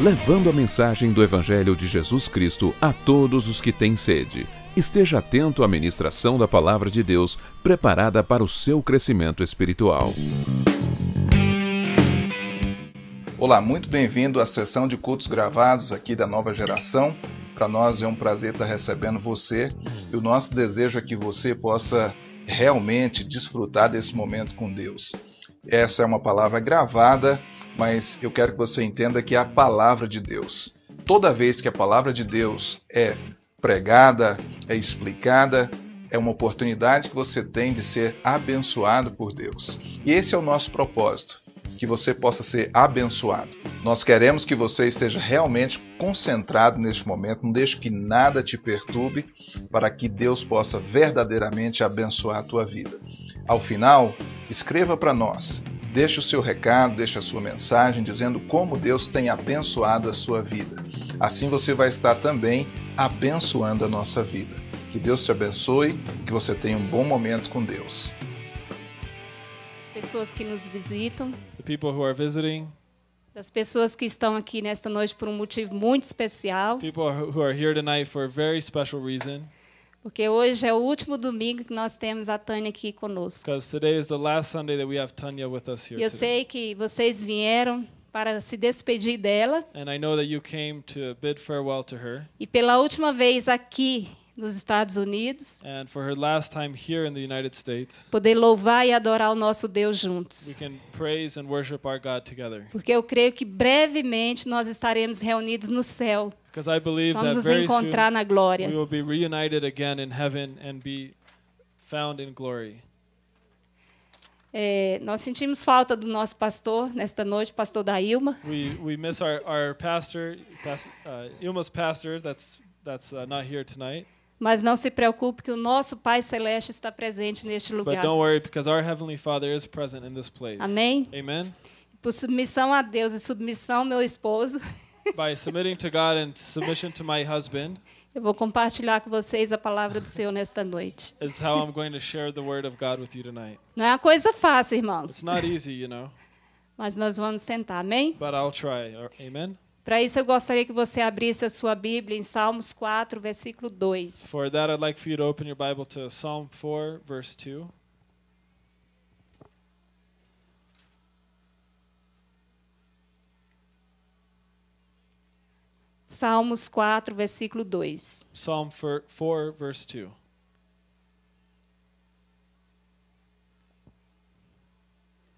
Levando a mensagem do Evangelho de Jesus Cristo a todos os que têm sede. Esteja atento à ministração da Palavra de Deus, preparada para o seu crescimento espiritual. Olá, muito bem-vindo à sessão de cultos gravados aqui da nova geração. Para nós é um prazer estar recebendo você e o nosso desejo é que você possa realmente desfrutar desse momento com Deus. Essa é uma palavra gravada mas eu quero que você entenda que é a palavra de Deus. Toda vez que a palavra de Deus é pregada, é explicada, é uma oportunidade que você tem de ser abençoado por Deus. E esse é o nosso propósito, que você possa ser abençoado. Nós queremos que você esteja realmente concentrado neste momento, não deixe que nada te perturbe, para que Deus possa verdadeiramente abençoar a tua vida. Ao final, escreva para nós Deixe o seu recado, deixe a sua mensagem dizendo como Deus tem abençoado a sua vida. Assim você vai estar também abençoando a nossa vida. Que Deus te abençoe, que você tenha um bom momento com Deus. As pessoas que nos visitam, the people who are visiting, das pessoas que estão aqui nesta noite por um motivo muito especial, people who are here tonight for a very special reason. Porque hoje é o último domingo que nós temos a Tânia aqui conosco. Because today is the last Sunday that we have Tanya with us here E eu sei que vocês vieram para se despedir dela And I know that you came to bid farewell to her. e pela última vez aqui nos Estados Unidos, And for her last time here in the United States, poder louvar e adorar o nosso Deus we juntos. can praise and worship our God together. Porque eu creio que brevemente nós estaremos reunidos no céu. Because I believe Vamos that nos very encontrar soon na glória. we will be reunited again in heaven and be found in glory. É, nós sentimos falta do nosso pastor nesta noite, pastor da Ilma. We we miss our our pastor, past, uh, Ilma's pastor. That's that's uh, not here tonight. Mas não se preocupe que o nosso Pai Celeste está presente neste But lugar. don't worry, because our heavenly Father is present in this place. Amém? Amen. Por submissão a Deus e submissão ao meu esposo, By submitting to God and submission to my husband eu vou compartilhar com vocês a palavra do Senhor nesta noite. is how I'm going to share the word of God with you tonight. Não é uma coisa fácil, It's irmãos, not easy, you know, mas nós vamos tentar, amém? but I'll try. Amen. Para isso eu gostaria que você abrisse a sua Bíblia em Salmos 4, versículo 2. For that, I'd like for you to open your Bible to Psalm 4, verse 2. Salmos 4, versículo 2. Psalm 4, 4 verse 2.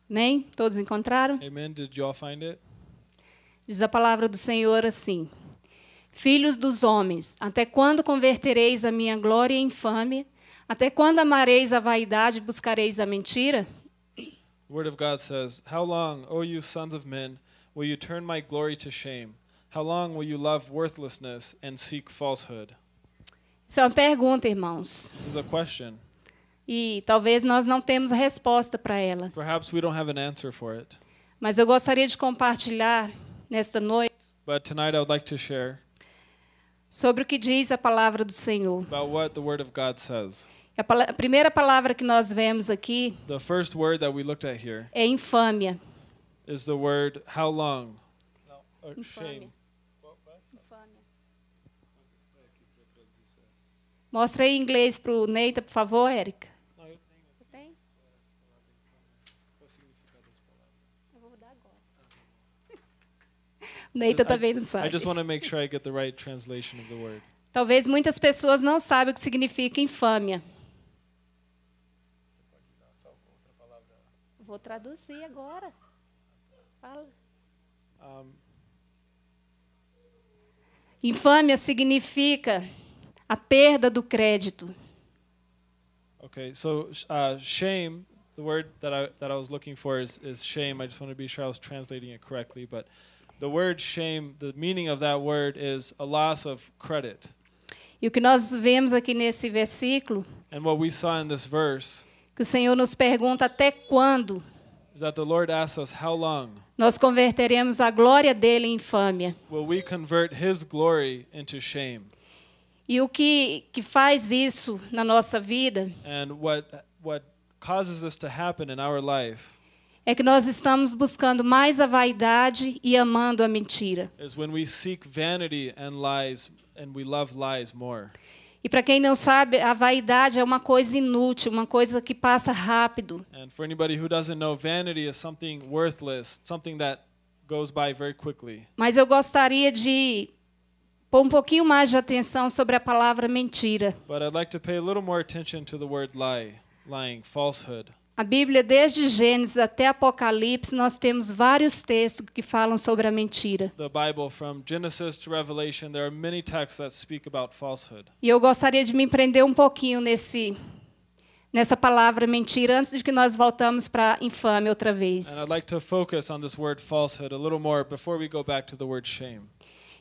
Amém? Todos encontraram? Amen. Did you all find it? Diz a palavra do Senhor assim: Filhos dos homens, até quando convertereis a minha glória em infâmia? Até quando amareis a vaidade e buscareis a mentira? The word of God says, How long, O you sons of men, will you turn my glory to shame? How long will you love worthlessness and seek falsehood? Isso é uma pergunta, irmãos. This is a question. E talvez nós não temos resposta para ela. Perhaps we don't have an answer for it. Mas eu gostaria de compartilhar nesta noite But tonight I would like to share sobre o que diz a palavra do Senhor. about what the Word of God says. A, a primeira palavra que nós vemos aqui The first word that we looked at here é infâmia. is the word how long? Infâmia. shame. Mostra aí em inglês para o Neita, por favor, Érica. Tem? Eu vou dar agora. O Neita também não I sabe. just want to make sure I get the right translation of the word. Talvez muitas pessoas não saibam o que significa infâmia. Vou traduzir agora. Fala. Um, Infâmia significa a perda do crédito. okay, so uh, shame, the word that I that I was looking for is, is shame. I just want to be sure I was translating it correctly, but the word shame, the meaning of that word is a loss of credit. E o que nós vemos aqui nesse versículo, And what we saw in this verse que o Senhor nos pergunta até quando is that the Lord asks us, How long nós converteremos a glória dele em infâmia. will we convert His glory into shame? E o que, que faz isso na nossa vida And what what causes this to happen in our life é que nós estamos buscando mais a vaidade e amando a mentira. is when we seek vanity and lies and we love lies more. E para quem não sabe, a vaidade é uma coisa inútil, uma coisa que passa rápido. And for anybody who doesn't know, vanity is something worthless, something that goes by very quickly. Mas eu gostaria de pôr um pouquinho mais de atenção sobre a palavra mentira. But I'd like to pay a little more attention to the word lie, lying, falsehood. A Bíblia, desde Gênesis até Apocalipse, nós temos vários textos que falam sobre a mentira. The Bible, from Genesis to Revelation, there are many texts that speak about falsehood. E eu gostaria de me prender um pouquinho nesse nessa palavra mentira antes de que nós voltamos para infame outra vez. And I'd like to focus on this word falsehood a little more before we go back to the word shame.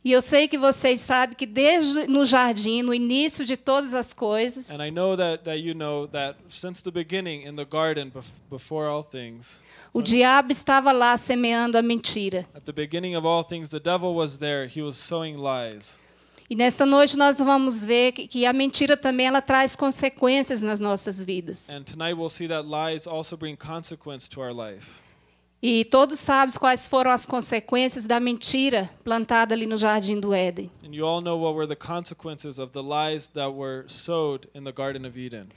E eu sei que vocês sabem que desde no jardim, no início de todas as coisas, And I know that, that you know that since the beginning in the garden, bef- before all things, o diabo estava lá semeando a mentira. at the beginning of all things, the devil was there. He was sowing lies. E nesta noite nós vamos ver que, que a mentira também ela traz consequências nas nossas vidas. And tonight we'll see that lies also bring consequence to our life. E todos sabem quais foram as consequências da mentira plantada ali no jardim do Éden. And you all know what were the consequences of the lies that were sowed in the Garden of Eden.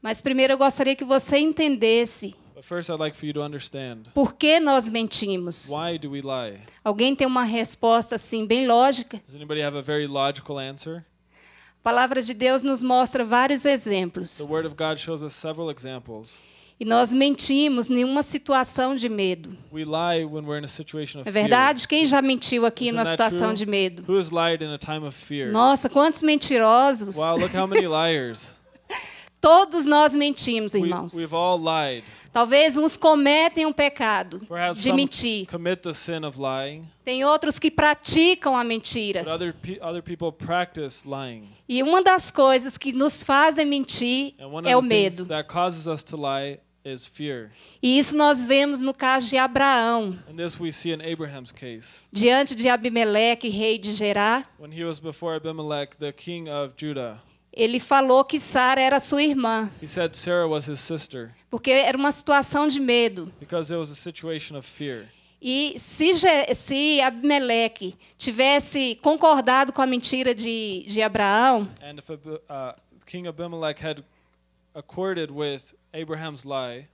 Mas primeiro eu gostaria que você entendesse first, I'd like for you to understand por que nós mentimos. why do we lie? Alguém tem uma resposta assim bem lógica? Does anybody have a very logical answer? A palavra de Deus nos mostra vários exemplos. The Word of God shows us several examples. E nós mentimos em uma situação de medo. We É verdade? Quem já mentiu aqui Isn't numa situação de medo? Nossa, quantos mentirosos! Wow, look how many liars. Todos nós mentimos, We, irmãos. lied. Talvez uns cometem um pecado Perhaps de mentir. commit the sin of lying, Tem outros que praticam a mentira. other pe- other people practice lying. E uma das coisas que nos fazem mentir é o medo. E isso nós vemos no caso de Abraão, And this we see in Abraham's case. diante de Abimeleque, rei de Gerá. When he was before Abimelech, the king of Judah, Ele falou que Sara era sua irmã, he said Sarah was his sister porque era uma situação de medo. because it was a situation of fear. E se, se Abimeleque tivesse concordado com a mentira de, de Abraão, And if uh, King Abimelech had accorded with Abraham's lie,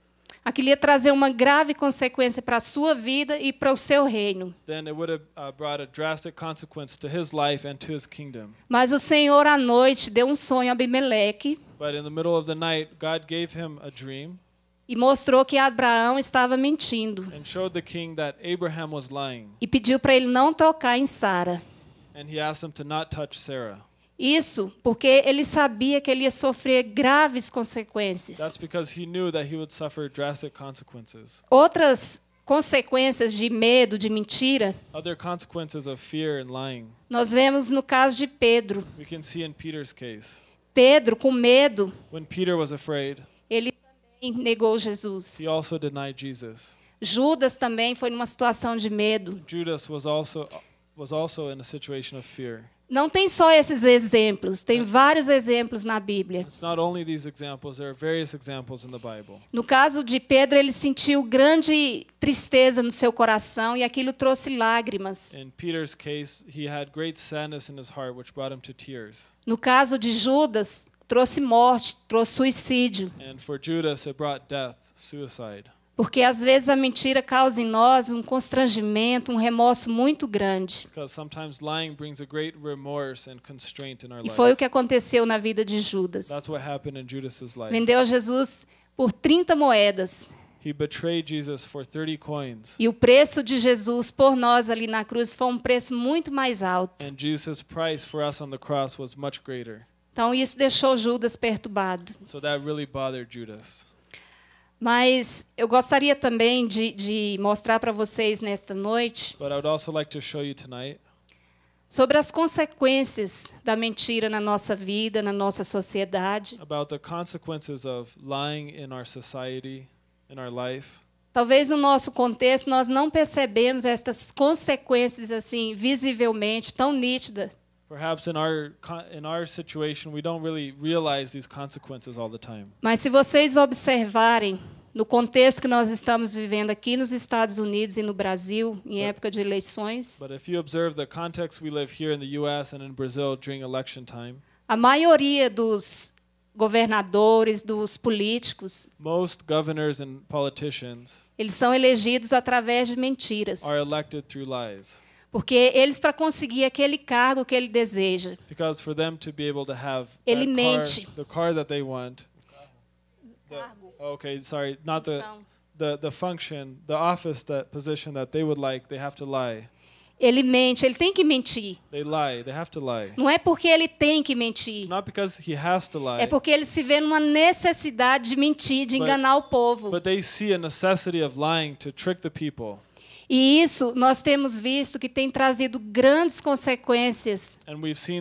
aquilo ia trazer uma grave consequência para a sua vida e para o seu reino. then it would have uh, brought a drastic consequence to his life and to his kingdom. Mas o Senhor à noite deu um sonho a Abimeleque But in the middle of the night, God gave him a dream e mostrou que Abraão estava mentindo and showed the king that Abraham was lying. e pediu para ele não tocar em Sara. And he asked him to not touch Sarah. Isso porque ele sabia que ele ia sofrer graves consequências. That's because he knew that he would suffer drastic consequences. Outras consequências de medo, de mentira, Other consequences of fear and lying, nós vemos no caso de Pedro. we can see in Peter's case. Pedro, com medo, When Peter was afraid, ele também negou Jesus. he also denied Jesus. Judas também foi numa situação de medo. Judas was also was also in a situation of fear. Não tem só esses exemplos, tem vários exemplos na Bíblia. No caso de Pedro, ele sentiu grande tristeza no seu coração e aquilo trouxe lágrimas. No caso de Judas, trouxe morte, trouxe suicídio. And for Judas, it brought death, suicide. Porque às vezes a mentira causa em nós um constrangimento, um remorso muito grande. Because sometimes lying brings a great remorse and constraint in our E foi o life. que aconteceu na vida de Judas. Vendeu Jesus por 30 moedas. He betrayed Jesus for 30 coins. E o preço de Jesus por nós ali na cruz foi um preço muito mais alto. And Jesus' price for us on the cross was much greater. Então isso deixou Judas perturbado. So that really bothered Judas. Mas eu gostaria também de, de mostrar para vocês nesta noite like to show you tonight sobre as consequências da mentira na nossa vida, na nossa sociedade. about the consequences of lying in our society, in our life. Talvez no nosso contexto nós não percebemos estas consequências assim visivelmente tão nítidas, Perhaps in our co- in our situation, we don't really realize these consequences all the time. mas se vocês observarem no contexto que nós estamos vivendo aqui nos Estados Unidos e no Brasil, em época de eleições, But if you observe the context we live here in the U.S. and in Brazil during election time, a maioria dos governadores, dos políticos, most governors and politicians eles são elegidos através de mentiras. Porque eles, para conseguir aquele cargo que ele deseja, Because for them to be able to have Ele mente. car, the car that they want, the, okay, sorry, not the, the the function, the office, that position that they would like, they have to lie. ele mente, ele tem que mentir. They lie. They have to lie. Não é porque ele tem que mentir, It's not because he has to lie, é porque ele se vê numa necessidade de mentir, de But- enganar o povo. but they see a necessity of lying to trick the people. E isso nós temos visto que tem trazido grandes consequências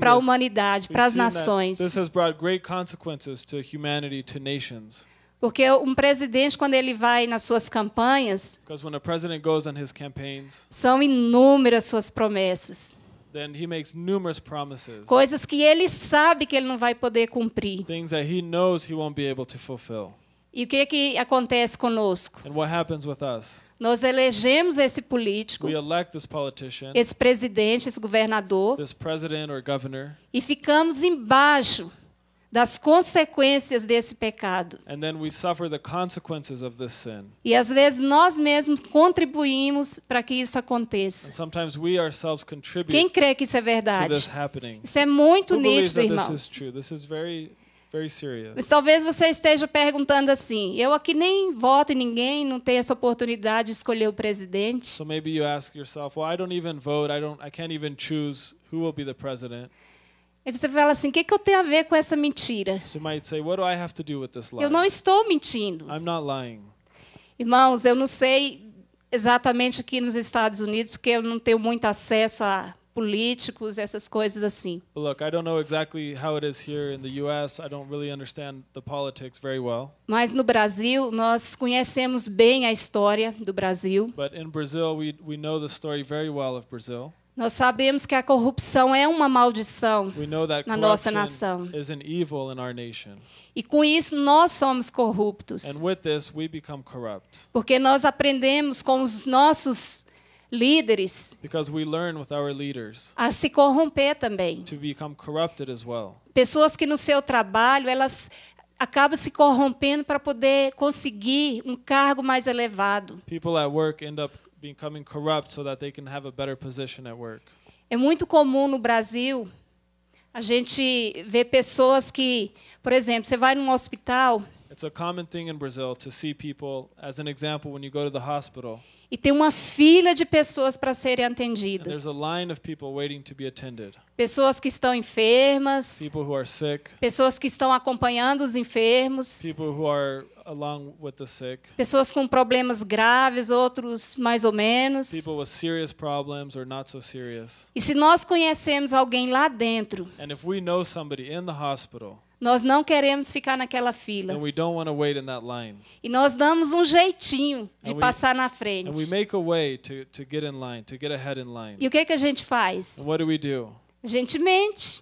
para a humanidade, para as nações. This has brought great consequences to humanity, to nations. Porque um presidente, quando ele vai nas suas campanhas, Because when a president goes on his campaigns, são inúmeras suas promessas. then he makes numerous promises, Coisas que ele sabe que ele não vai poder cumprir. things that he knows he won't be able to fulfill. E o que, que acontece conosco? And what happens with us? Nós elegemos esse político, We elect this politician, esse presidente, esse governador, this president or governor, e ficamos embaixo das consequências desse pecado. and then we suffer the consequences of this sin. E às vezes nós mesmos contribuímos para que isso And aconteça. sometimes we ourselves Quem contribute crê que isso é to this verdade? happening. Isso é muito Who nítido, that this is irmãos. true? This is very. Mas talvez você esteja perguntando assim: eu aqui nem voto em ninguém, não tenho essa oportunidade de escolher o presidente. So maybe you ask yourself, well, I don't even vote. I don't. I can't even choose who will be the president. Aí você fala assim: o que, que eu tenho a ver com essa mentira? So you might say, what do I have to do with this lie? Eu não estou mentindo. I'm not lying. Irmãos, eu não sei exatamente aqui nos Estados Unidos, porque eu não tenho muito acesso a políticos, essas coisas assim. Look, I don't know exactly how it is here in the U.S. I don't really understand the politics very well. Mas no Brasil, nós conhecemos bem a história do Brasil. But in Brazil, we we know the story very well of Brazil. Nós sabemos que a corrupção é uma maldição. Na nossa nação. is an evil in our nation, E com isso nós somos corruptos. and with this, we become corrupt Porque nós aprendemos com os nossos líderes because we learn with our leaders a se corromper também. to become corrupted as well. Pessoas que no seu trabalho, elas acabam se corrompendo para poder conseguir um cargo mais elevado. People at work end up becoming corrupt so that they can have a better position at work. É muito comum no Brasil a gente ver pessoas que, por exemplo, você vai num hospital It's a common thing in Brazil to see people, as an example, when you go to the hospital, e tem uma fila de pessoas para serem and there's atendidas. a line of people waiting to be attended. Pessoas que estão enfermas, People who are sick, pessoas que estão acompanhando os enfermos, people who are along with the sick, pessoas com problemas graves, outros mais ou menos. people with serious problems or not so serious. E se nós conhecemos alguém lá dentro, And if we know somebody in the hospital, nós não queremos ficar naquela fila. then we don't want to wait in that line. E nós damos um jeitinho de And we- passar na we frente. make a way to, to get in line, to get ahead in line. E o que, que a gente faz? And what do we do? A gente mente.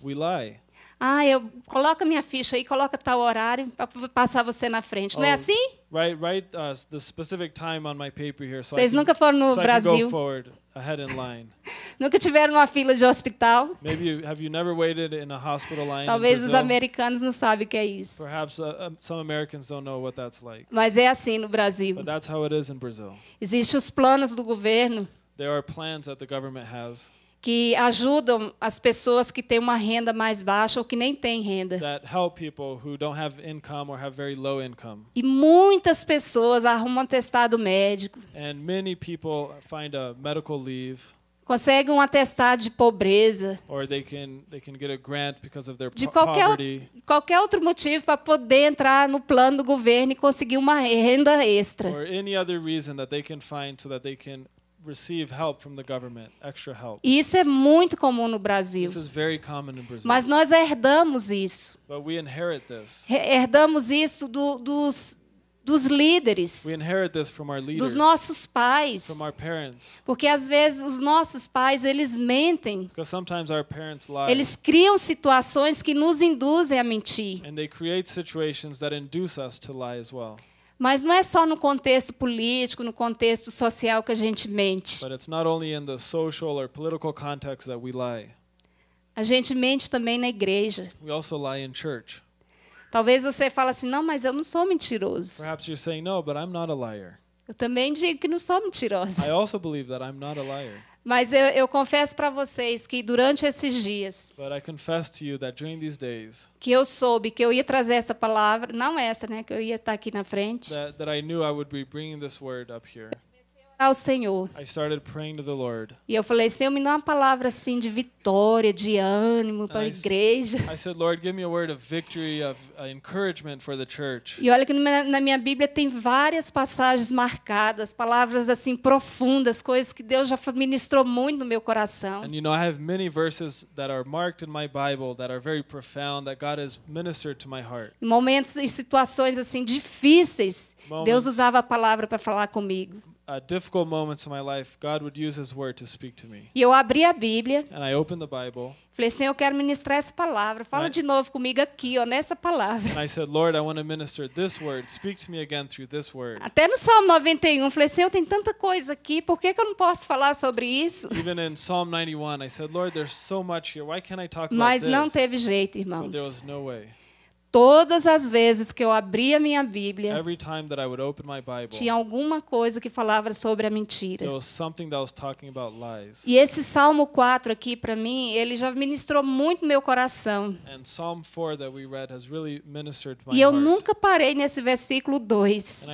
Ah, eu coloca minha ficha aí, coloca tal horário para passar você na frente. Não é Oh, assim? Write, write uh, the specific time on my paper here so, I Vocês can, nunca foram no so I can Brasil, forward ahead in line. nunca tiveram uma fila de hospital. Maybe you, have you never waited in a hospital line Talvez os americanos não sabem o que é isso. Perhaps uh, some Americans don't know what that's like. Mas é assim no Brasil. But that's how it is in Brazil. Existem os planos do governo There are plans that the government has que ajudam as pessoas que têm uma renda mais baixa ou que nem têm renda. that help people who don't have income or have very low income. E muitas pessoas arrumam atestado médico, And many people find a medical leave conseguem um atestado de pobreza, they can can de qualquer, poverty qualquer outro motivo para poder entrar no plano do governo e conseguir uma renda extra. or any other reason that they can find so that they can receive help from the government, extra help. Isso é muito comum no Brasil. This is very common in Brazil. Mas nós herdamos isso. But we inherit this. Herdamos isso do- dos, dos líderes, We inherit this from our dos leaders, nossos pais. from our parents. Porque às vezes os nossos pais, eles mentem. Because sometimes our parents lie Eles criam situações que nos induzem a mentir. and they create situations that induce us to lie as well. Mas não é só no contexto político, no contexto social que a gente mente. But it's not only in the social or political context that we lie. A gente mente também na igreja. Talvez você fale assim: "Não, mas eu não sou mentiroso". Perhaps you're saying, no, but I'm not a liar. Eu também digo que não sou mentirosa. I also believe that I'm not a liar. Mas eu, eu confesso para vocês que durante esses dias But I confess to you that during these days, que eu soube que eu ia trazer essa palavra, não essa, né, que eu ia estar aqui na frente, that, that I knew I would be bringing this word up here, ao Senhor. I started praying to the Lord. E eu falei: "Senhor, me dá uma palavra assim de vitória, de ânimo para a igreja". I said, Lord, give me a word of victory, of uh, encouragement for the church. E olha que na minha Bíblia tem várias passagens marcadas, palavras assim profundas, coisas que Deus já ministrou muito no meu coração. And you know, I have many verses that are marked in my Bible that are very profound, that God has ministered to my heart. Momentos e situações assim difíceis, Moments. Deus usava a palavra para falar comigo. Uh, difficult moments in my life, God would use His word to speak to me. E eu abri a Bíblia, And I opened the Bible falei: "Senhor, eu quero ministrar essa palavra. Fala Right. de novo comigo aqui, ó, nessa palavra". and I said, Lord, I want to minister this word. Speak to me again through this word. Até no Salmo 91, falei: "Senhor, tem tanta coisa aqui, por que, que eu não posso falar sobre isso?" Even in Psalm 91, I said, Lord, there's so much here. Why can't I talk about Mas this? não teve jeito, But there irmãos. was no way. Todas as vezes que eu abri a minha Bíblia, Every time that I would open my Bible, tinha alguma coisa que falava sobre a mentira. there was something that was talking about lies. E esse Salmo 4 aqui, para mim, ele já ministrou muito meu coração. And Psalm 4 that we read has really ministered to my E eu heart. nunca parei nesse versículo 2.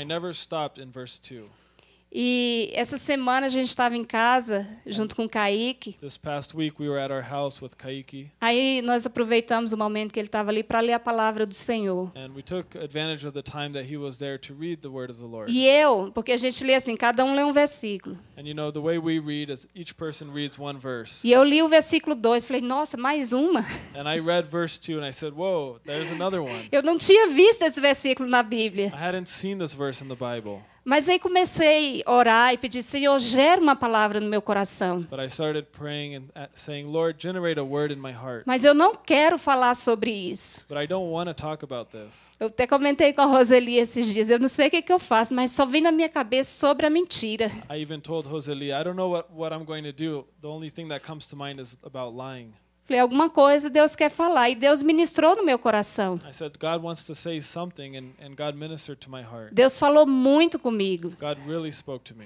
And I never stopped in verse 2. E essa semana a gente estava em casa, junto com o Kaique. This past week we were at our house with Kaiki, Aí nós aproveitamos o momento que ele estava ali para ler a palavra do Senhor. and we took advantage of the time that he was there to read the word of the Lord. E eu, porque a gente lê assim, cada um lê um versículo. And you know, the way we read is each person reads one verse. E eu li o versículo 2, falei, nossa, mais uma. And I read verse 2 and I said, Whoa, there's another one. Eu não tinha visto esse versículo na Bíblia. I hadn't seen this verse in the Bible. Mas aí comecei a orar e pedir, Senhor, gera uma palavra no meu coração. Uh, saying. Mas eu não quero falar sobre isso. Eu até comentei com a Roseli esses dias, eu não sei o que, que eu faço, mas só vem na minha cabeça sobre a mentira. I even told Joseli, I don't know what, what I'm going to do. The only thing that comes to mind is about lying. Falei, alguma coisa Deus quer falar. E Deus ministrou no meu coração. I said, God wants to say something, and, and God ministered to my heart. Deus falou muito comigo. God really spoke to me.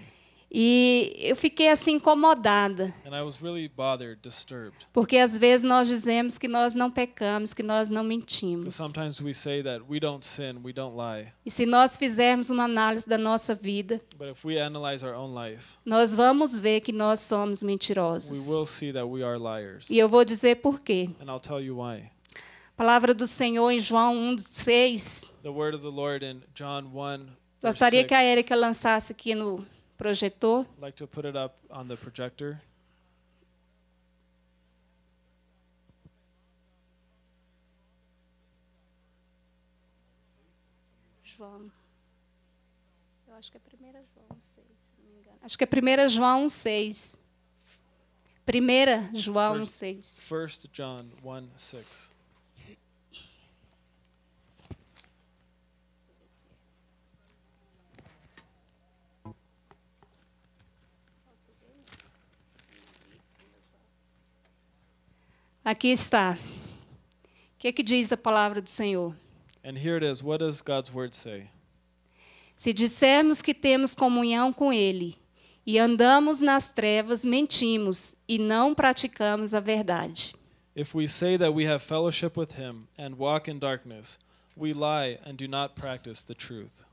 E eu fiquei assim incomodada. And I was really bothered, disturbed. Porque às vezes nós dizemos que nós não pecamos, que nós não mentimos. sometimes we say that we don't sin, we don't lie. E se nós fizermos uma análise da nossa vida, But if we analyze our own life, nós vamos ver que nós somos we mentirosos. will see that we are liars. E eu vou dizer por quê. And I'll tell you why. A palavra do Senhor em João 1,6. The word of the Lord in John 1, verse Gostaria que a 6. Érica lançasse aqui no projetor. I'd like to put it up on the projector. João. Eu acho que é 1 João 6, se não me engano. Acho que é 1 João 6. 1 João First- 6. 1 John 1, 6. Aqui está. O que, que diz a palavra do Senhor? And here it is. What does God's word say? Se dissermos que temos comunhão com Ele e andamos nas trevas, mentimos e não praticamos a verdade. If we say that we have fellowship with him and walk in darkness, we lie and do not practice the truth.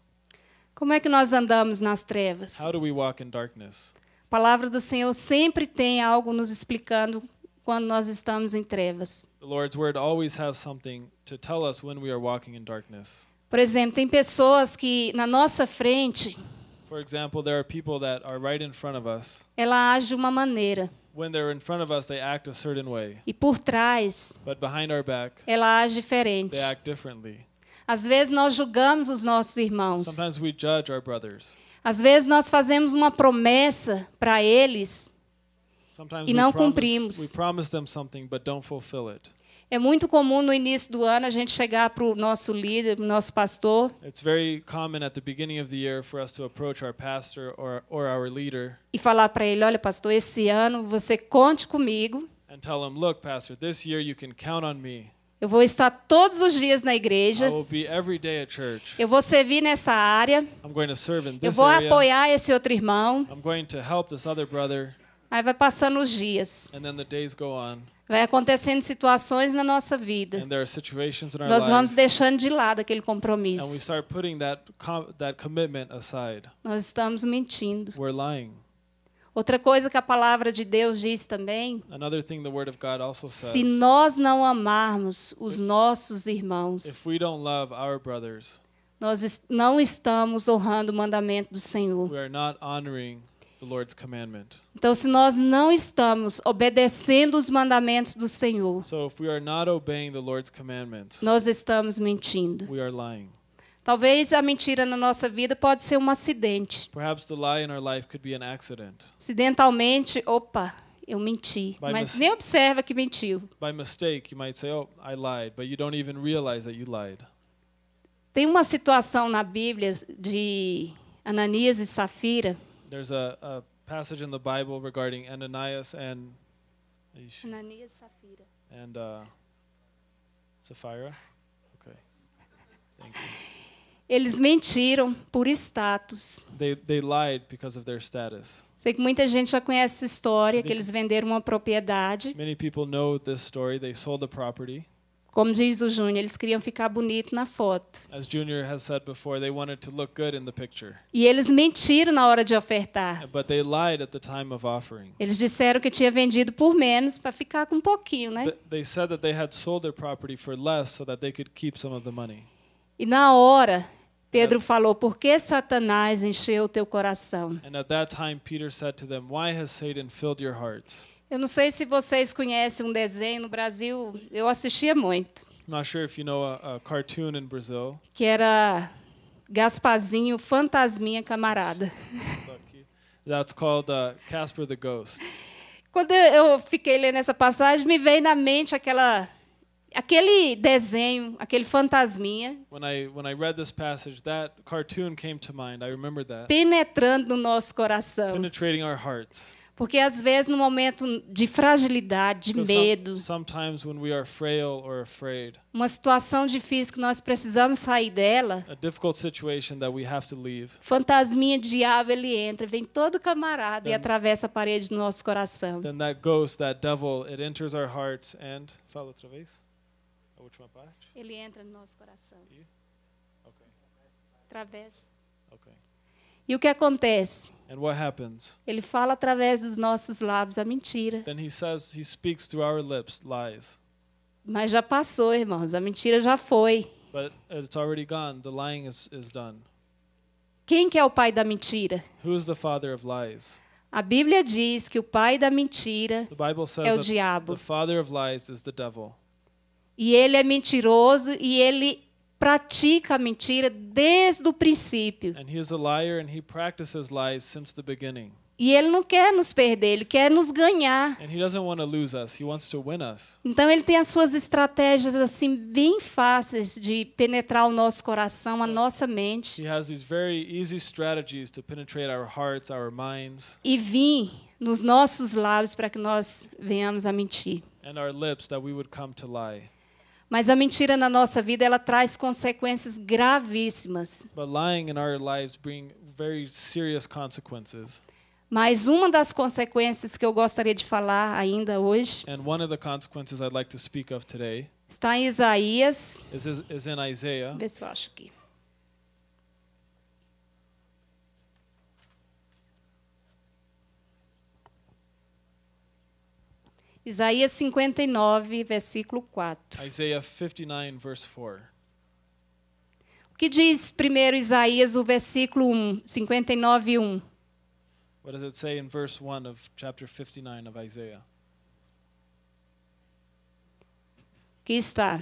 Como é que nós andamos nas trevas? How do we walk in darkness? A palavra do Senhor sempre tem algo nos explicando quando nós estamos em trevas. The Lord's word always has something to tell us when we are walking in darkness. Por exemplo, tem pessoas que na nossa frente For example, there are people that are right in front of us. ela age de uma maneira When they're in front of us, they act a certain way, e por trás but behind our back, ela age diferente. they act differently. Às vezes nós julgamos os nossos irmãos. Sometimes we judge our brothers. Às vezes nós fazemos uma promessa para eles E we não promise, cumprimos. we promise them something but don't fulfill it. É muito comum no início do ano a gente chegar para o nosso líder, pro nosso pastor, It's very common at the beginning of the year for us to approach our pastor or, or our leader e falar para ele: olha, pastor, esse ano você conte comigo. and tell him, Look, Pastor, this year you can count on me. Eu vou estar todos os dias na igreja. will be every day at church. Eu vou servir nessa área. I'm going to serve in Eu this vou apoiar esse outro irmão. Aí vai passando os dias. And then the days go on, Vai acontecendo situações na nossa vida. and there are situations in our Nós vamos deixando de lado aquele and we compromisso. start putting that com- that commitment aside. Nós estamos mentindo. Outra coisa que a palavra de Deus diz também: Another thing the Word of God also says: se nós não amarmos os nossos irmãos, if we don't love our brothers, nós não estamos honrando o mandamento do Senhor. Então, se nós não estamos obedecendo os mandamentos do Senhor, So if we are not obeying the Lord's commandments, nós estamos mentindo. we are lying. Talvez a mentira na nossa vida pode ser um acidente. Perhaps the lie in our life could be an accident. Acidentalmente, opa, eu menti. By Mas nem observa que mentiu. By mistake, you might say, "Oh, I lied," but you don't even realize that you lied. Tem uma situação na Bíblia de Ananias e Safira. There's a, a passage in the Bible regarding Ananias and Ananias Safira. and uh, Sapphira. Okay, thank you. Eles mentiram por status. They they lied because of their status. Sei que muita gente já conhece essa história, que eles venderam uma propriedade. Many people know this story. They sold the property. Como diz o Júnior, eles queriam ficar bonito na foto. As Junior has said before, they wanted to look good in the picture, E eles mentiram na hora de ofertar. but they lied at the time of offering. Eles disseram que tinha vendido por menos para ficar com um pouquinho, né? Th- They said that they had sold their property for less so that they could keep some of the money. E na hora, Pedro falou: Por que Satanás encheu o teu coração? And at that time, Peter said to them, Why has Satan filled your hearts? Eu não sei se vocês conhecem um desenho no Brasil, eu assistia muito, I'm not sure if you know a, a cartoon in Brazil. que era Gaspazinho Fantasminha Camarada. Lucky. That's called uh, Casper the Ghost. Quando eu fiquei lendo essa passagem, me veio na mente aquela aquele desenho, aquele fantasminha When I when I read this passage, that cartoon came to mind. I remember that penetrando no nosso coração. penetrating our hearts. Porque às vezes no momento de fragilidade, de medo, sometimes when we are frail or afraid, uma situação difícil que nós precisamos sair dela, a difficult situation that we have to leave, fantasminha diabo ele entra, vem todo camarada e Then- atravessa a parede do nosso coração. then that ghost, that devil, it enters our hearts and fala outra vez. A última parte. Ele entra no nosso coração, Okay. atravessa. Okay. E o que acontece? And what happens? Ele fala através dos nossos lábios a mentira. Then he says he speaks through our lips lies. Mas já passou, irmãos, a mentira já foi. But it's already gone. The lying is, is done. Quem que é o pai da mentira? Who is the father of lies? A Bíblia diz que o pai da mentira The Bible says é o diabo. the father of lies is the devil. E ele é mentiroso e ele pratica a mentira desde o princípio. And he is a liar and he practices lies since the beginning. E ele não quer nos perder, ele quer nos ganhar. And he doesn't want to lose us, he wants to win us. Então ele tem as suas estratégias assim bem fáceis de penetrar o nosso coração, a nossa mente He has these very easy strategies to penetrate our hearts, our minds, e vir nos nossos lábios para que nós venhamos a mentir. and our lips that we would come to lie. Mas a mentira na nossa vida ela traz consequências gravíssimas. But lying in our lives bring very serious consequences. Mas uma das consequências que eu gostaria de falar ainda hoje And one of the consequences I'd like to speak of today está em Isaías. is, is, Isaiah. Vê se eu acho aqui. Isaías 59, versículo 4. Isaiah 59, verse 4. O que diz primeiro Isaías, o versículo 1, 59, 1? What does it say in verse 1 of chapter 59 of Isaiah? que está: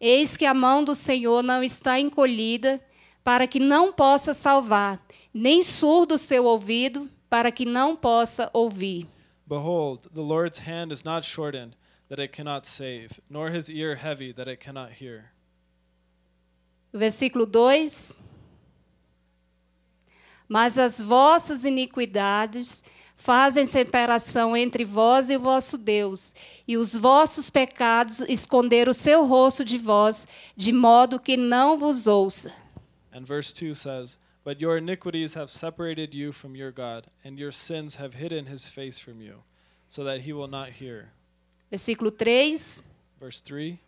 Eis que a mão do Senhor não está encolhida para que não possa salvar, nem surdo o seu ouvido para que não possa ouvir. Behold, the Lord's hand is not shortened, that it cannot save, nor his ear heavy that it cannot hear. Versículo 2. Mas as vossas iniquidades fazem separação entre vós e o vosso Deus, e os vossos pecados esconderam o seu rosto de vós, de modo que não vos ouça. And verse 2 says, But your iniquities have separated you from your God, and your sins have hidden his face from you, so that he will not hear. Versículo 3. Verse 3.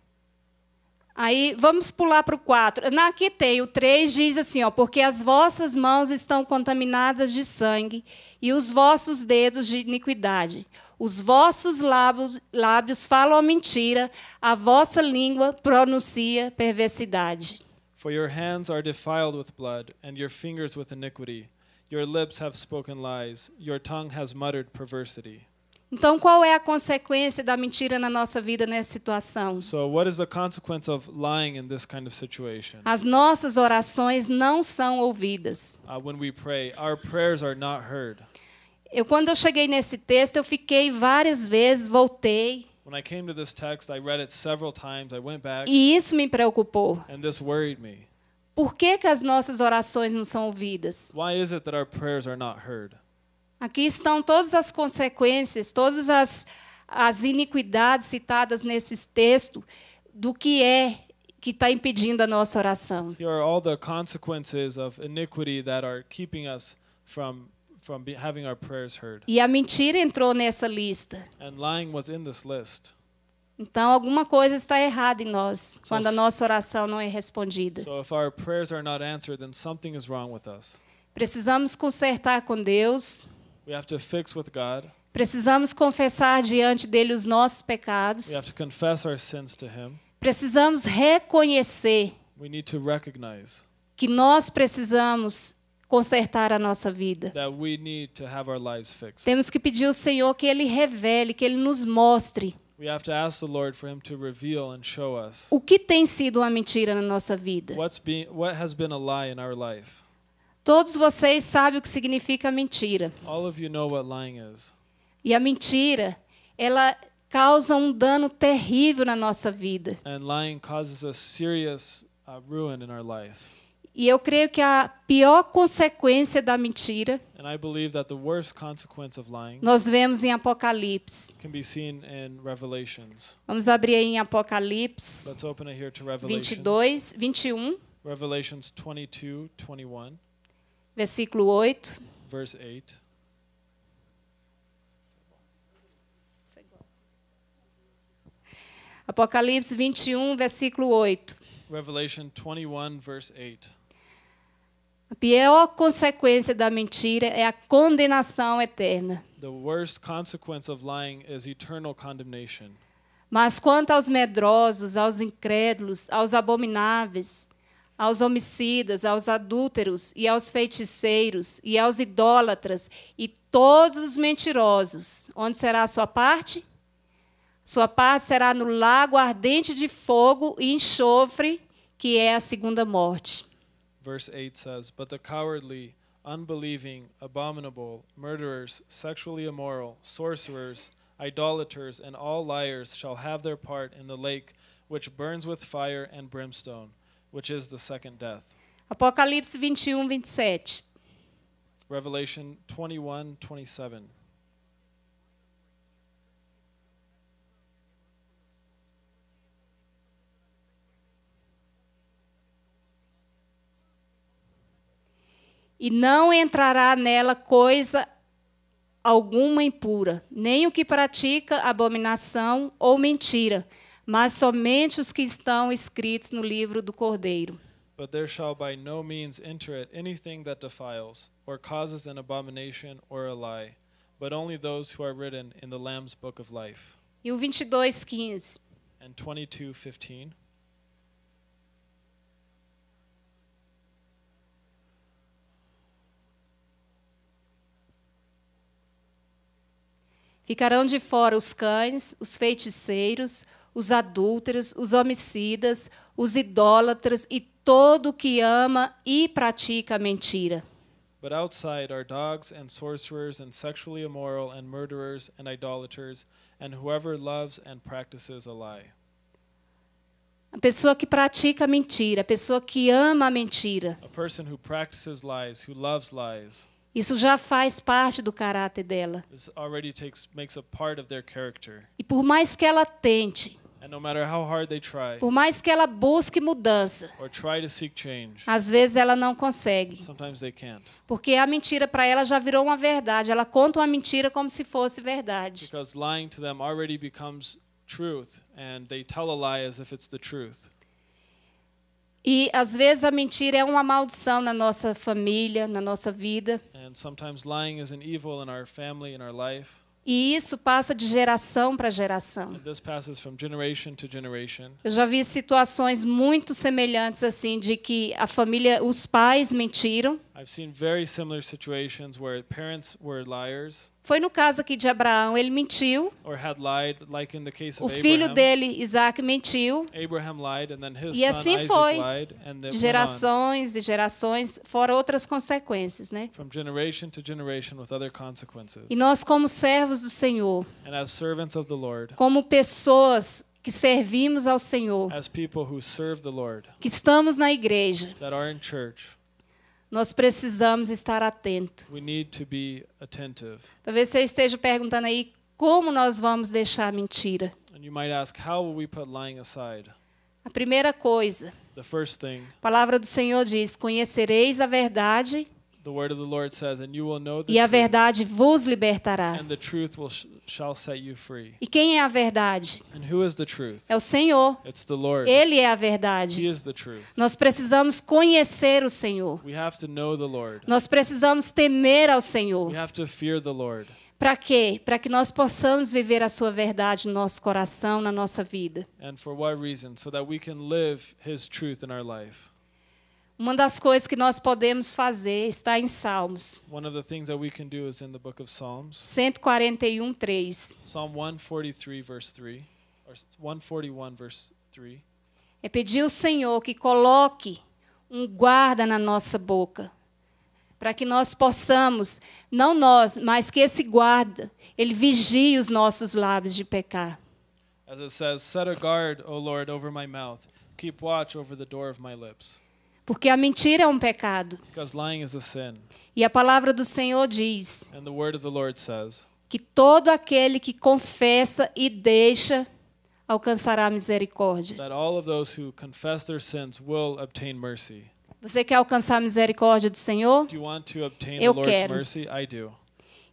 Aí vamos pular para o 4. Na, aqui tem o 3, diz assim: ó, Porque as vossas mãos estão contaminadas de sangue, e os vossos dedos de iniquidade. Os vossos lábios, lábios falam a mentira, a vossa língua pronuncia perversidade. For your hands are defiled with blood, and your fingers with iniquity. Your lips have spoken lies, your tongue has muttered perversity. Então, qual é a consequência da mentira na nossa vida nessa situação? So, what is the consequence of lying in this kind of situation? As nossas orações não são ouvidas. Uh, when we pray, our prayers are not heard. Eu, quando eu cheguei nesse texto, eu fiquei várias vezes, voltei, When I came to this text, I read it several times. I went back, e isso me preocupou. and this worried me. Por que, que as nossas orações não são ouvidas? Why is it that our prayers are not heard? Aqui estão todas as consequências, todas as, as iniquidades citadas nesse texto do que é que está impedindo a nossa oração. Here are all the consequences of iniquity that are keeping us from from be, having our prayers heard. E a mentira entrou nessa lista. And lying was in this list. Então, alguma coisa está errada em nós So quando a nossa oração não é respondida. So if our prayers are not answered, then something is wrong with us. Precisamos consertar com Deus, We have to fix with God. precisamos confessar diante dele os nossos pecados, We have to confess our sins to Him. precisamos reconhecer We need to recognize que nós precisamos consertar a nossa vida. Temos que pedir ao Senhor que Ele revele, que Ele nos mostre We have to ask the Lord for Him to reveal and show us o que tem sido uma mentira na nossa vida. what's being, what has been a lie in our life. Todos vocês sabem o que significa mentira. All of you know what lying is. E a mentira, ela causa um dano terrível na nossa vida. And lying causes a serious uh, ruin in our life. E eu creio que a pior consequência da mentira And I believe that the worst consequence of lying nós vemos em Apocalipse. Vamos abrir aí em Apocalipse Let's open it here to Revelations. 22, 21, Revelations 22, 21, versículo 8. verse 8. Apocalipse 21, versículo 8. Revelation 21, verse 8. A pior consequência da mentira é a condenação eterna. The worst consequence of lying is eternal condemnation. Mas quanto aos medrosos, aos incrédulos, aos abomináveis, aos homicidas, aos adúlteros e aos feiticeiros e aos idólatras e todos os mentirosos, onde será a sua parte? Sua parte será no lago ardente de fogo e enxofre, que é a segunda morte. Verse 8 says, But the cowardly, unbelieving, abominable, murderers, sexually immoral, sorcerers, idolaters, and all liars shall have their part in the lake which burns with fire and brimstone, which is the second death. Apocalipse 21, 27. Um, Revelation 21, 27. E não entrará nela coisa alguma impura, nem o que pratica abominação ou mentira, mas somente os que estão escritos no livro do Cordeiro. But there shall by no means enter it anything that defiles, or causes an abomination or a lie, but only those who are written in the Lamb's book of life. E o 22, 15. And 22, Ficarão de fora os cães, os feiticeiros, os adúlteros, os homicidas, os idólatras e todo o que ama e pratica a mentira. But outside are dogs and sorcerers and sexually immoral and murderers and idolaters and whoever loves and practices a lie. A pessoa que pratica a mentira, a pessoa que ama a mentira. A person who practices lies, who loves lies, Isso já faz parte do caráter dela. takes makes a part of their character. E por mais que ela tente, And no matter how hard they try por mais que ela busque mudança, or try to seek change, às vezes ela não consegue. sometimes they can't. Porque a mentira para ela já virou uma verdade. Ela conta uma mentira como se fosse verdade. Because lying to them already becomes truth, and they tell a lie as if it's the truth. E às vezes a mentira é uma maldição na nossa família, na nossa vida. And sometimes lying is an evil in our family, in our life. E isso passa de geração para geração. Generation generation. Eu já vi situações muito semelhantes assim de que a família, os pais mentiram. I've seen very similar situations where parents were liars Foi no caso aqui de Abraão, ele mentiu. or had lied, like in the case O of filho Abraham. dele, Isaac, mentiu. Abraham lied, and then his E son assim foi, lied, and De gerações e gerações, fora outras consequências, né? from generation to generation with other consequences. E nós como servos do Senhor, And as servants of the Lord, como pessoas que servimos ao Senhor, as people who serve the Lord, que estamos na igreja, that are in church, nós precisamos estar atentos. we need to be attentive. Talvez você esteja perguntando aí como nós vamos deixar a mentira. And you might ask, how will we put lying aside? A primeira coisa, The first thing, a palavra do Senhor diz: Conhecereis a verdade the word of the Lord says, and you will know the e a truth, verdade vos libertará. and the truth will sh- shall set you free. E quem é a verdade? And who is the truth? É o Senhor. It's the Lord. Ele é a He verdade. is the truth. Nós precisamos conhecer o Senhor. We have to know the Lord. Nós precisamos temer ao Senhor. We have to fear the Lord. Para quê? Para que nós possamos viver a sua verdade no nosso coração, na nossa vida. And for what reason? So that we can live His truth in our life. Uma das coisas que nós podemos fazer está em Salmos One of the things that we can do is in the book of Psalms, 141, 3. Psalm 143, verse 3, or 141, verse 3. É pedir ao Senhor que coloque um guarda na nossa boca, para que nós possamos, não nós, mas que esse guarda, ele vigie os nossos lábios de pecar. As it says, Set a guard, O Lord, over my mouth. Keep watch over the door of my lips. Porque a mentira é um pecado. Because lying is a sin. E a palavra do Senhor diz And the word of the Lord says que todo aquele que confessa e deixa alcançará a misericórdia. that all of those who confess their sins will obtain mercy. Você quer alcançar a misericórdia do Senhor? Eu quero.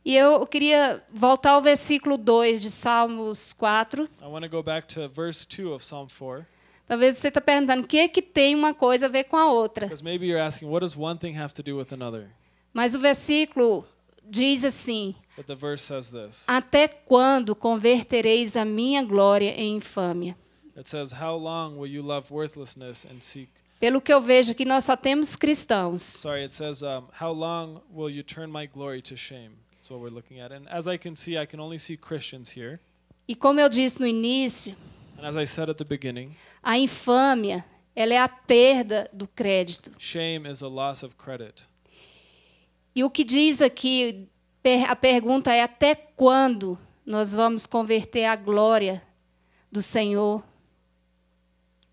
E eu queria voltar ao versículo 2 de Salmos 4. I want to go back to verse 2 of Psalm 4. Talvez você está perguntando o que, é que tem uma coisa a ver com a outra. Mas o versículo diz assim: But the verse says this Até quando convertereis a minha glória em infâmia? It says, How long will you love worthlessness and seek? Pelo que eu vejo aqui, nós só temos cristãos. Sorry, it says, um, How long will you turn my glory to shame? That's what we're looking at. And as I can see, I can only see Christians here. E como eu disse no início, And as I said at the beginning, a infâmia ela é a perda do crédito. shame is a loss of credit. E o que diz aqui, a pergunta é: até quando nós vamos converter a glória do Senhor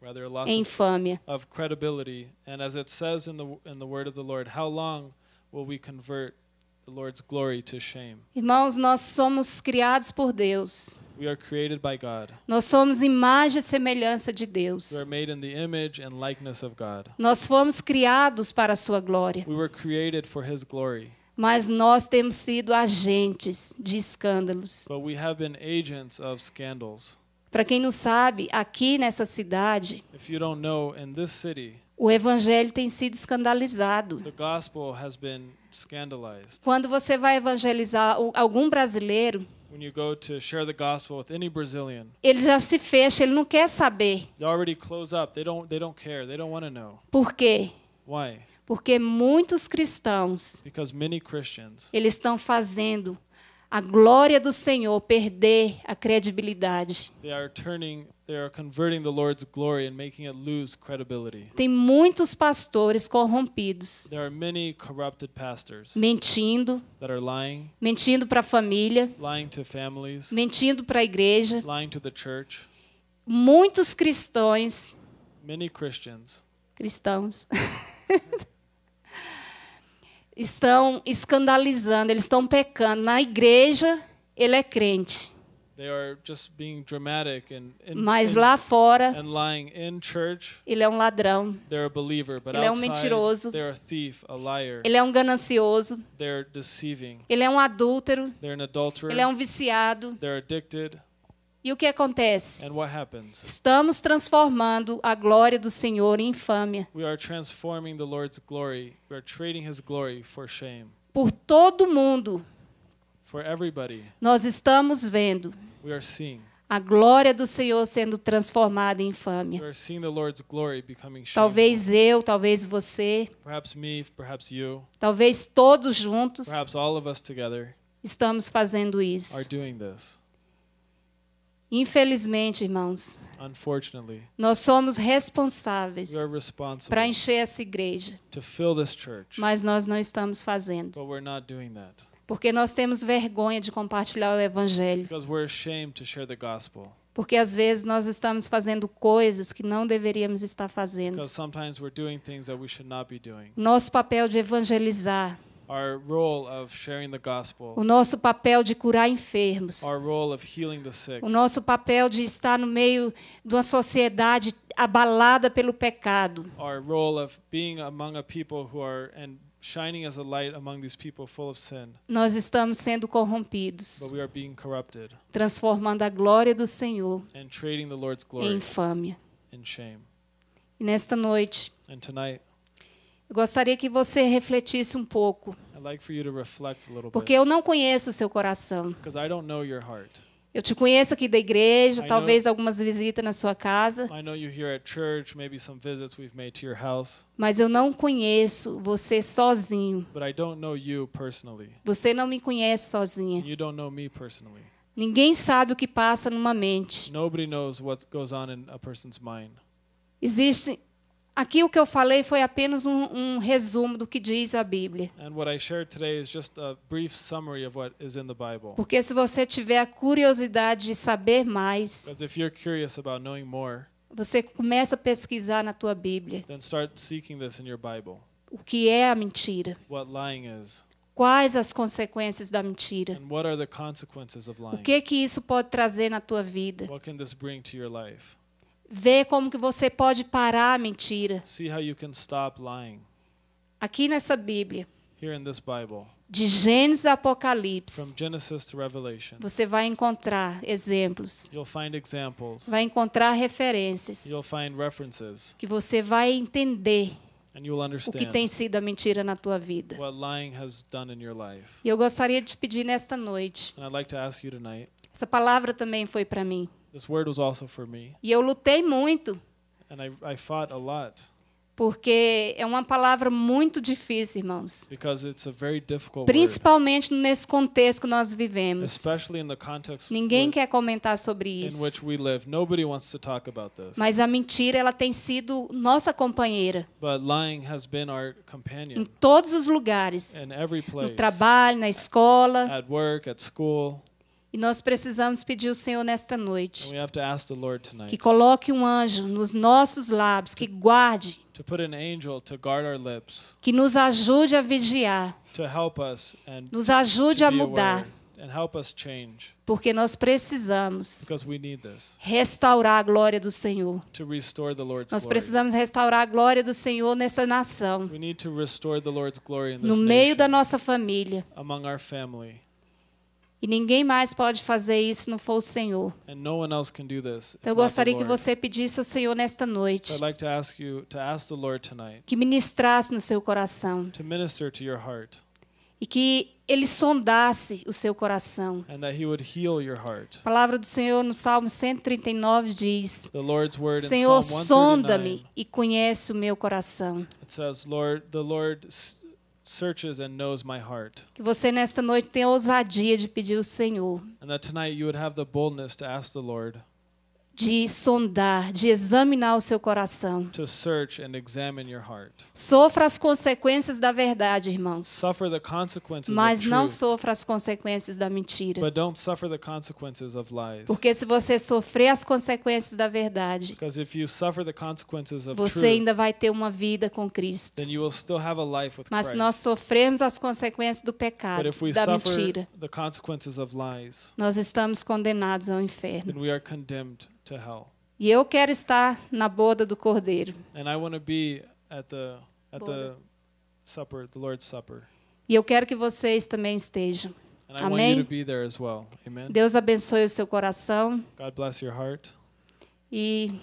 rather a loss em of, infâmia? of credibility. And as it says in the in the word of the Lord, how long will we convert the Lord's glory to shame? Irmãos, nós somos criados por Deus. We are created by God. Nós somos imagem e semelhança de Deus. We are made in the image and likeness of God. Nós fomos criados para a sua glória, We were created for his glory. mas nós temos sido agentes de escândalos. But we have been agents of scandals. Para quem não sabe, aqui nessa cidade, If you don't know, in this city, o evangelho tem sido escandalizado. the gospel has been scandalized. Quando você vai evangelizar algum brasileiro, When you go to share the gospel with any Brazilian, ele já se fecha, ele não quer saber. they already close up. They don't they don't care. They don't want to know. Por quê? Why? Porque muitos cristãos, Because many Christians eles estão fazendo a glória do Senhor perder a credibilidade. they are turning they are converting the Lord's glory and making it lose credibility. Tem muitos pastores corrompidos, There are many corrupted pastors mentindo, that are lying, mentindo para a família, lying to families, mentindo para a igreja. lying to the church. Muitos cristãos, Many Christians cristãos, estão escandalizando, eles estão pecando. Na igreja, ele é crente, they are just being dramatic and and, mas lá fora, and lying in church. ele é um ladrão, They're a believer, but Ele é um mentiroso. they're a thief, a liar. ele é um ganancioso, They're deceiving. ele é um adúltero, They're an adulterer. ele é um viciado. They're addicted. E o que acontece? And what happens? Estamos transformando a glória do Senhor em infâmia. We are transforming the Lord's glory. We are trading His glory for shame. Por todo mundo, nós estamos vendo we are seeing. a glória do Senhor sendo transformada em infâmia. are seeing the Lord's glory becoming shameful. Talvez eu, talvez você, Perhaps me, perhaps you, talvez todos juntos perhaps all of us together estamos fazendo are isso. doing this. Infelizmente, irmãos, nós somos responsáveis para encher essa igreja, to fill this church, mas nós não estamos fazendo, porque nós temos vergonha de compartilhar o evangelho. because we're ashamed to share the gospel. Porque às vezes nós estamos fazendo coisas que não deveríamos estar fazendo. Nosso papel de evangelizar, Our role of sharing the gospel, o nosso papel de curar enfermos, our role of healing the sick, o nosso papel de estar no meio de uma sociedade abalada pelo pecado. our role of being among a people who are and shining as a light among these people full of sin, Nós estamos sendo corrompidos, but we are being corrupted transformando a glória do Senhor and trading the Lord's em glory infâmia. in shame. E nesta noite, And tonight, eu gostaria que você refletisse um pouco, I'd like for you to reflect a little porque bit eu não conheço o seu coração. because I don't know your heart. Eu te conheço aqui da igreja, I know- talvez algumas visitas na sua casa, know church, mas eu não conheço você sozinho. but I don't know you personally. Você não me conhece sozinha. And you don't know me personally. Ninguém sabe o que passa numa mente. Nobody knows what goes on in a person's mind. Existe. Aqui o que eu falei foi apenas um, um resumo do que diz a Bíblia. Porque se você tiver a curiosidade de saber mais, more, você começa a pesquisar na tua Bíblia then start seeking this in your Bible. o que é a mentira, quais as consequências da mentira, o que que isso pode trazer na tua vida. What can this bring to your life? Ver como que você pode parar a mentira. See how you can stop lying. Aqui nessa Bíblia, Here in this Bible, de Gênesis a Apocalipse, from Genesis to Revelation, você vai encontrar exemplos, you'll find examples, vai encontrar referências you'll find references, que você vai entender and you'll o que understand tem sido a mentira na tua vida. what lying has done in your life. E eu gostaria de te pedir nesta noite. And I'd like to ask you tonight Essa palavra também foi para mim. This word was also for me, E eu lutei muito, and I, I fought a lot porque é uma palavra muito difícil, irmãos. because it's a very difficult word, Principalmente nesse contexto que nós vivemos. Ninguém quer comentar sobre isso. which we live. Nobody wants to talk about this. Mas a mentira, ela tem sido nossa companheira But lying has been our em companion todos os lugares. in every No place, trabalho, na escola. at work, at school. E nós precisamos pedir ao Senhor nesta noite que tonight coloque um anjo nos nossos lábios, que guarde, to put an angel to guard our lips, que nos ajude a vigiar, to help us and nos ajude a mudar, aware and help us change porque nós precisamos because we need this restaurar a glória do Senhor. to restore the Lord's Nós precisamos restaurar a glória do Senhor nessa nação, We need to restore the Lord's glory in no meio da nossa família. E ninguém mais pode fazer isso se não for o Senhor. Então eu gostaria que você pedisse ao Senhor nesta noite que ministrasse no seu coração e que ele sondasse o seu coração. A palavra do Senhor no Salmo 139 diz: Senhor, sonda-me 139 e conhece o meu coração. it says, "Lord, the Lord searches and knows my heart." Que você nesta noite tenha ousadia de pedir ao Senhor, And that tonight you would have the boldness to ask the Lord de sondar, de examinar o seu coração. to search and examine your heart. Sofra as consequências da verdade, irmãos. Mas não sofra as consequências da mentira. but don't suffer the consequences of lies. Porque se você sofrer as consequências da verdade, Because if you suffer the consequences of você ainda vai ter uma vida com Cristo. then you will still have a life with Mas se Christ. nós sofrermos as consequências do But pecado, if we da suffer mentira, the consequences of lies, nós estamos condenados ao inferno. E eu quero estar na boda do Cordeiro. And I want to be at the at the supper, the Lord's Supper. E eu quero que vocês também estejam. And I want Amém. you to be there as well. Amen. Deus abençoe o seu coração God bless your heart. e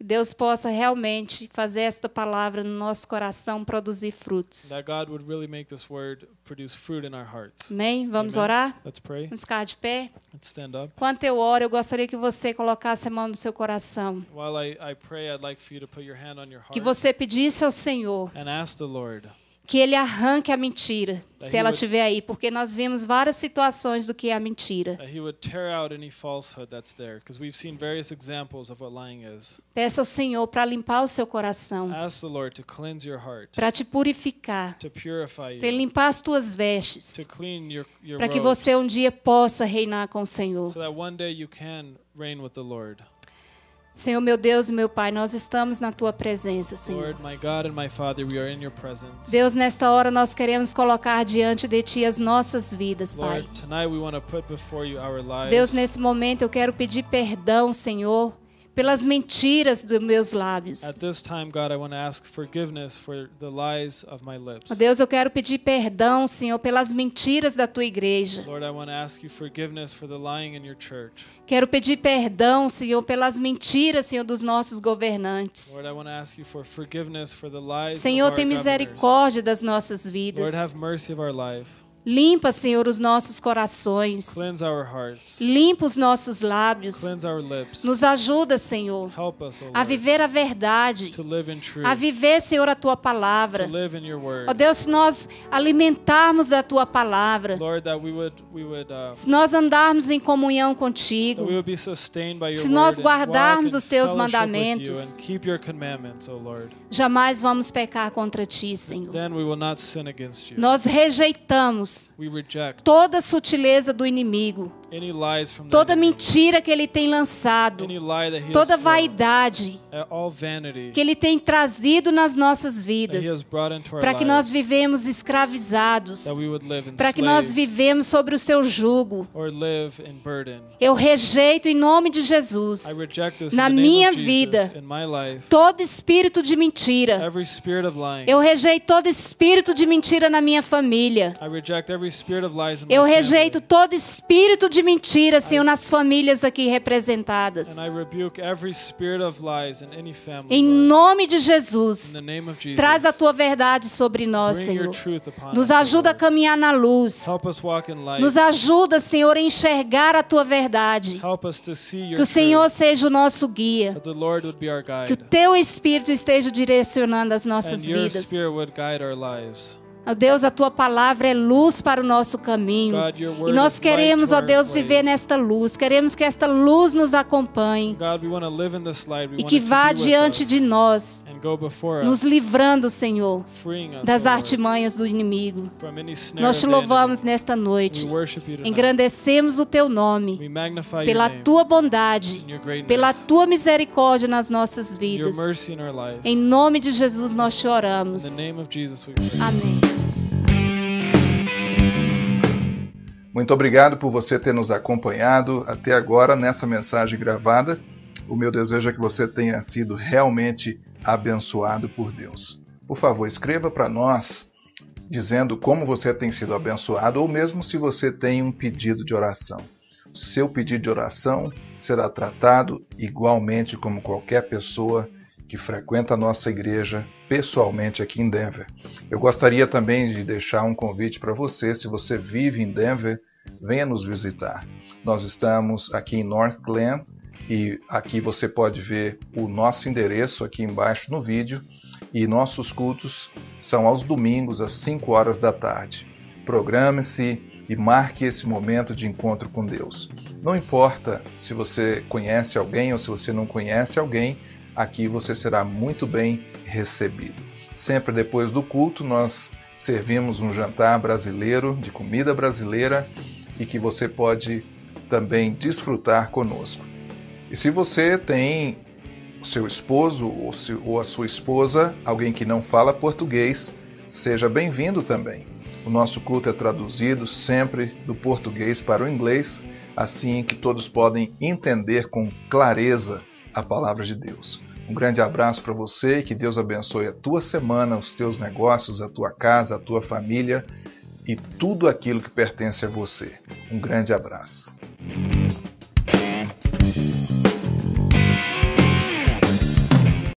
que Deus possa realmente fazer esta palavra no nosso coração produzir frutos. That God would really make this word produce fruit in our hearts. Amém? Vamos Amen. orar? Let's pray. Vamos ficar de pé? Let's stand up. Enquanto eu oro, eu gostaria que você colocasse a mão no seu coração. While I, I pray, I'd like for you to put your hand on your Que você pedisse ao Senhor and ask the Lord que Ele arranque a mentira, se He ela estiver aí, porque nós vimos várias situações do que é a mentira. that He would tear out any falsehood that's there, because we've seen various examples of what lying is. Peça ao Senhor para limpar o seu coração, para te purificar, para limpar as tuas vestes, para que você um dia possa reinar com o Senhor. so that one day you can reign with the Lord. Senhor, meu Deus e meu Pai, nós estamos na tua presença, Senhor. Deus, nesta hora nós queremos colocar diante de ti as nossas vidas, Pai. Deus, nesse momento eu quero pedir perdão, Senhor, pelas mentiras dos meus lábios. At this time, God, I want to ask forgiveness for the lies of my lips. Ó Deus, eu quero pedir perdão, Senhor, pelas mentiras da tua igreja. Lord, I want to ask you forgiveness for the lying in your church. Quero pedir perdão, Senhor, pelas mentiras, Senhor, dos nossos governantes. Lord, I want to ask you for forgiveness for the lies Senhor, tem governors. misericórdia das nossas vidas. Lord, have mercy of our life. Limpa, Senhor, os nossos corações. Limpa os nossos lábios. Nos ajuda, Senhor, Help us, O a viver a verdade, a viver, Senhor, a tua palavra. Ó Deus, se nós alimentarmos da tua palavra, Lord, we would we would uh, se nós andarmos em comunhão contigo, Se nós guardarmos os teus mandamentos, and keep your commandments, O Lord. jamais vamos pecar contra ti, Senhor. Then we will not sin against you. Nós rejeitamos Reject toda sutileza do inimigo, toda mentira que ele tem lançado, toda vaidade vanity que ele tem trazido nas nossas vidas, para que nós vivemos escravizados, para que nós vivemos sobre o seu jugo. Eu rejeito em nome de Jesus Na minha vida, todo espírito de mentira. Eu rejeito todo espírito de mentira na minha família. Eu rejeito todo espírito de mentira, Senhor, nas famílias aqui representadas. Em nome de Jesus, traz a tua verdade sobre nós, Senhor. Nos ajuda a caminhar na luz. Nos ajuda, Senhor, a enxergar a tua verdade. Que o Senhor seja o nosso guia. Que o teu espírito esteja direcionando as nossas vidas. Ó Deus, a tua palavra é luz para o nosso caminho. God, E nós queremos, ó Deus, viver nesta luz. Queremos que esta luz nos acompanhe God, e que vá diante de nós, nos livrando, Senhor, das artimanhas do inimigo. Nós te louvamos nesta noite. Engrandecemos o teu nome pela tua bondade, pela tua misericórdia nas nossas vidas. Em nome de Jesus nós te oramos. Amém. Muito obrigado por você ter nos acompanhado até agora nessa mensagem gravada. O meu desejo é que você tenha sido realmente abençoado por Deus. Por favor, escreva para nós dizendo como você tem sido abençoado ou mesmo se você tem um pedido de oração. Seu pedido de oração será tratado igualmente como qualquer pessoa que frequenta a nossa igreja pessoalmente aqui em Denver. Eu gostaria também de deixar um convite para você, se você vive em Denver, venha nos visitar. Nós estamos aqui em North Glen e aqui você pode ver o nosso endereço aqui embaixo no vídeo e nossos cultos são aos domingos às 5 horas da tarde. Programe-se e marque esse momento de encontro com Deus. Não importa se você conhece alguém ou se você não conhece alguém, aqui você será muito bem recebido. Sempre depois do culto, nós servimos um jantar brasileiro, de comida brasileira, e que você pode também desfrutar conosco. E se você tem seu esposo ou, ou a sua esposa, alguém que não fala português, seja bem-vindo também. O nosso culto é traduzido sempre do português para o inglês, assim que todos podem entender com clareza a palavra de Deus. Um grande abraço para você e que Deus abençoe a tua semana, os teus negócios, a tua casa, a tua família e tudo aquilo que pertence a você. Um grande abraço.